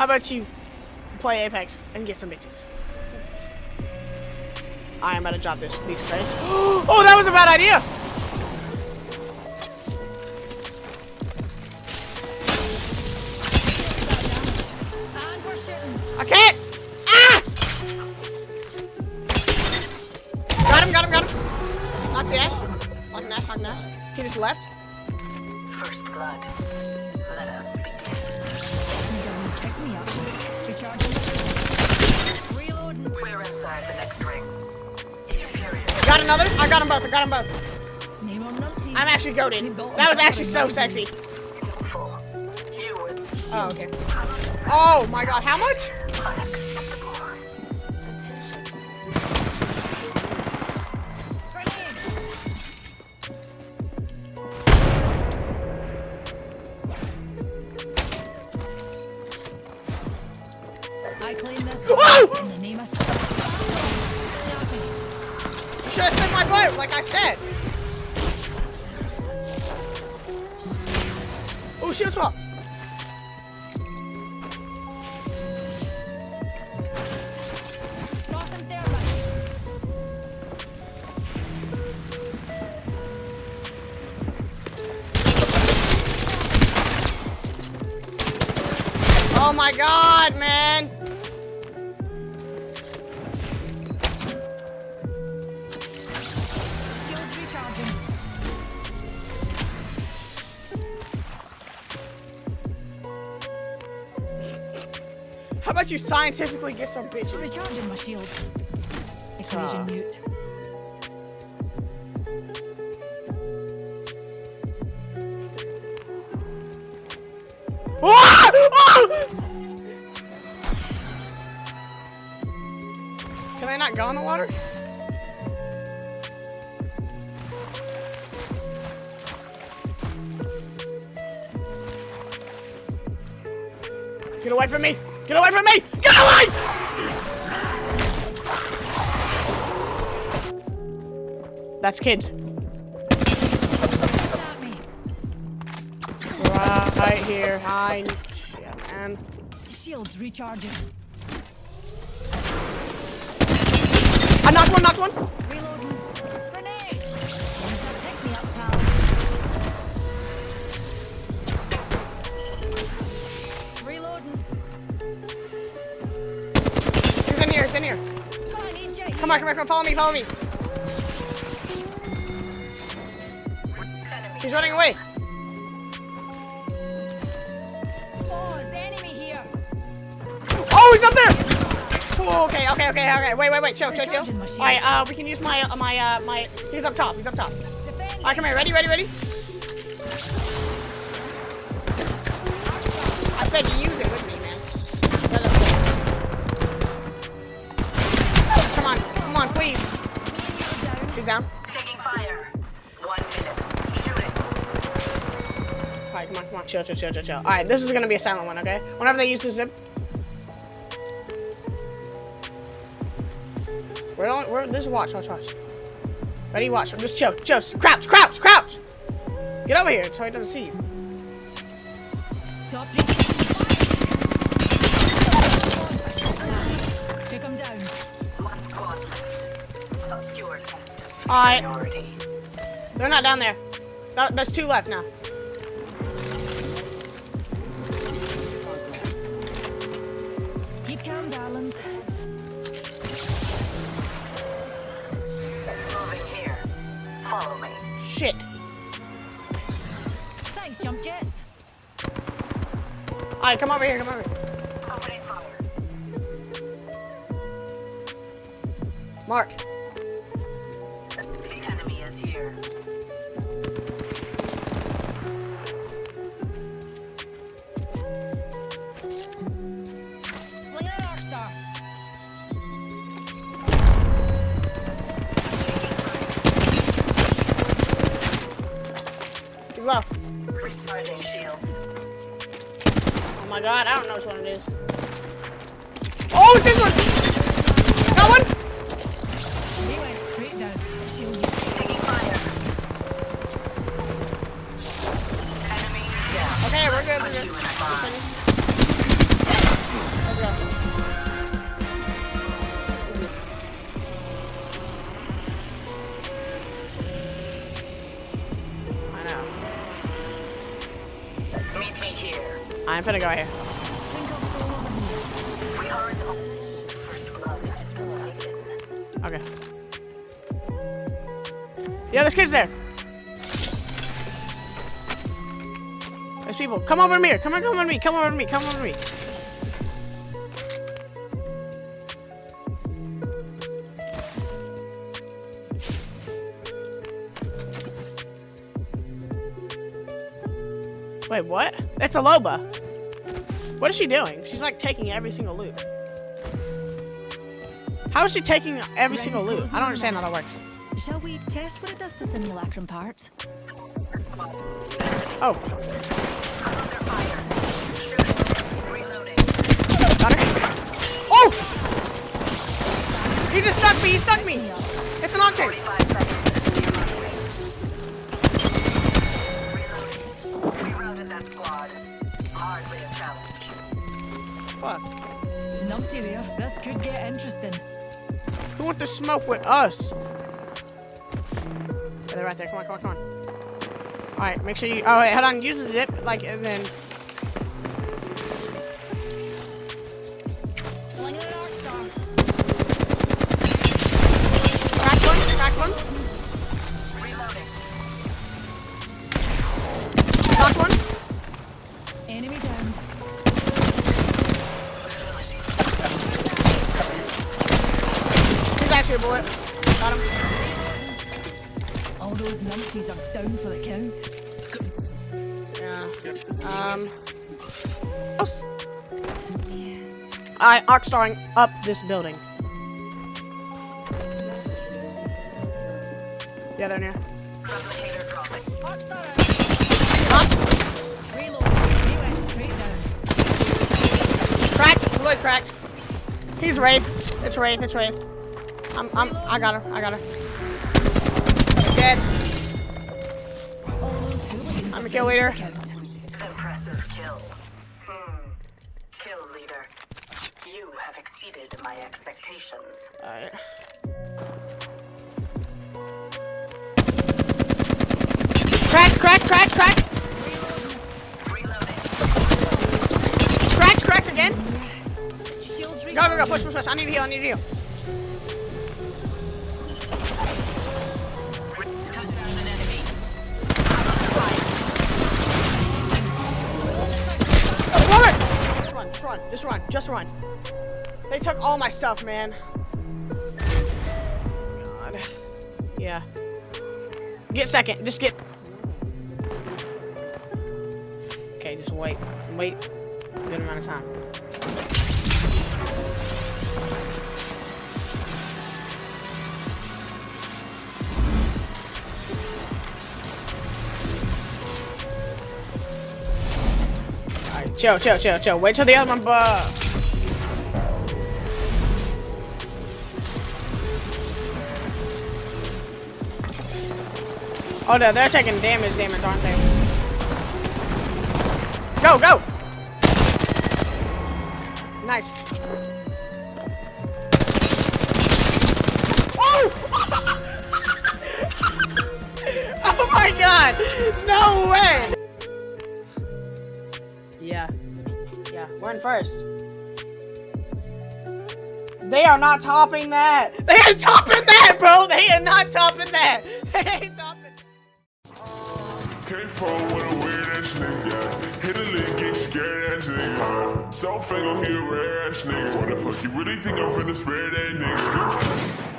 How about you play Apex and get some bitches? I am about to drop this these credits. Oh, that was a bad idea. I can't. Ah! Got him. Got him. Got him. Knock the ass. Knock Nash. Knock Nash. He just left. First blood. Me up. Recharging. Reloading. We're inside the next ring. Superior. Got another. I got them both. I got them both. Name on numpties. I'm actually goaded. That was actually so sexy. Full. You were Oh, okay. Oh my god, how much? I claim this Whoa! in the name of Should have spent my boat, like I said. Oh, shield swap. Oh my god, man. How about you scientifically get some bitches? Recharging my shields. Equation Ah. mute. Ah! Ah! Can I not go in the water? Get away from me! Get away from me! Get away! That's kids. Right here. Hi. Yeah, man. Shields recharging. I knocked one, knocked one. Come on, come on, come on, follow me, follow me. He's running away. Oh, he's up there. Oh, okay, okay, okay, okay. Wait, wait, wait. Chill, chill, chill. All right, uh, we can use my, uh, my, uh, my. He's up top. He's up top. All right, come here. Ready, ready, ready. I said use it down. Taking fire. One minute. Shoot. All right, come on, come on. Chill, chill, chill, chill, chill. All right, this is gonna be a silent one, okay? Whenever they use the zip. We're on. We're. This watch. Watch. Watch. Ready? Watch. Just chill. Chill. Crouch. Crouch. Crouch. Get over here so he doesn't see you. Top. Take him down. One squad left. Obscure test. All right. Minority. They're not down there. That- There's two left now. Keep calm, darlings. Moving here. Follow me. Shit. Thanks, jump jets. All right, come over here. Come over here. Mark. I don't know which one it is. Oh, it's this one! Got one! He went straight down. Okay, we're good. We're good. I know. Meet me here. I'm gonna go here. Yeah, there's kids there. There's people. Come over to me. Come on, come over to me. Come over to me. Come over to me. Wait, what? That's a Loba. What is she doing? She's like taking every single loot. How is she taking every single loot? I don't understand how that works. Shall we test what it does to simulacrum parts? Oh, Under fire. Shooting. Reloading. got her. Oh! He just stuck me. He stuck me. It's an octane. Five seconds. Reloading. We routed that squad. Hardly a challenge. Fuck. Numpty there. This could get interesting. Who wants to smoke with us? They're right there. Come on, come on, come on. All right, make sure you. Oh wait, hold on. Use the zip, like, and then. Slinging an arc star. Crack one. Crack one. Reloading. Knock one. Enemy down. He's actually a bullet. Got him. All those numpties are down for the count. Yeah. Um. Else. I arc starring up this building. Yeah, they're near. Replicators dropping. Arc star out. Knock. Reload. He went straight down. Cracked. Bullet cracked. He's Wraith. It's Wraith. It's Wraith. I'm. I'm. I got her. I got her. Dead. I'm a kill leader. Impressive kill. Hmm. Kill leader. You have exceeded my expectations. Alright. Crack, crack, again. Go, go, go, push, push, push. I need to heal, I need to heal. Run, Just run, just run. They took all my stuff, man. God. Yeah. Get second, just get. Okay, just wait. Wait. Good amount of time. Chill, chill, chill, chill. Wait till the other one buff. Oh, no, they're taking damage, damage, aren't they? Go, go! Nice. Oh! oh my god! No way! Yeah, we're in first. They are not topping that! They ain't topping that, bro! They are not topping that! They ain't topping Came from with a weird ass nigga. Hit a lick, get scared ass nigga. So fingo, he a rare ass nigga. What the fuck, you really think I'm finna spare that nigga?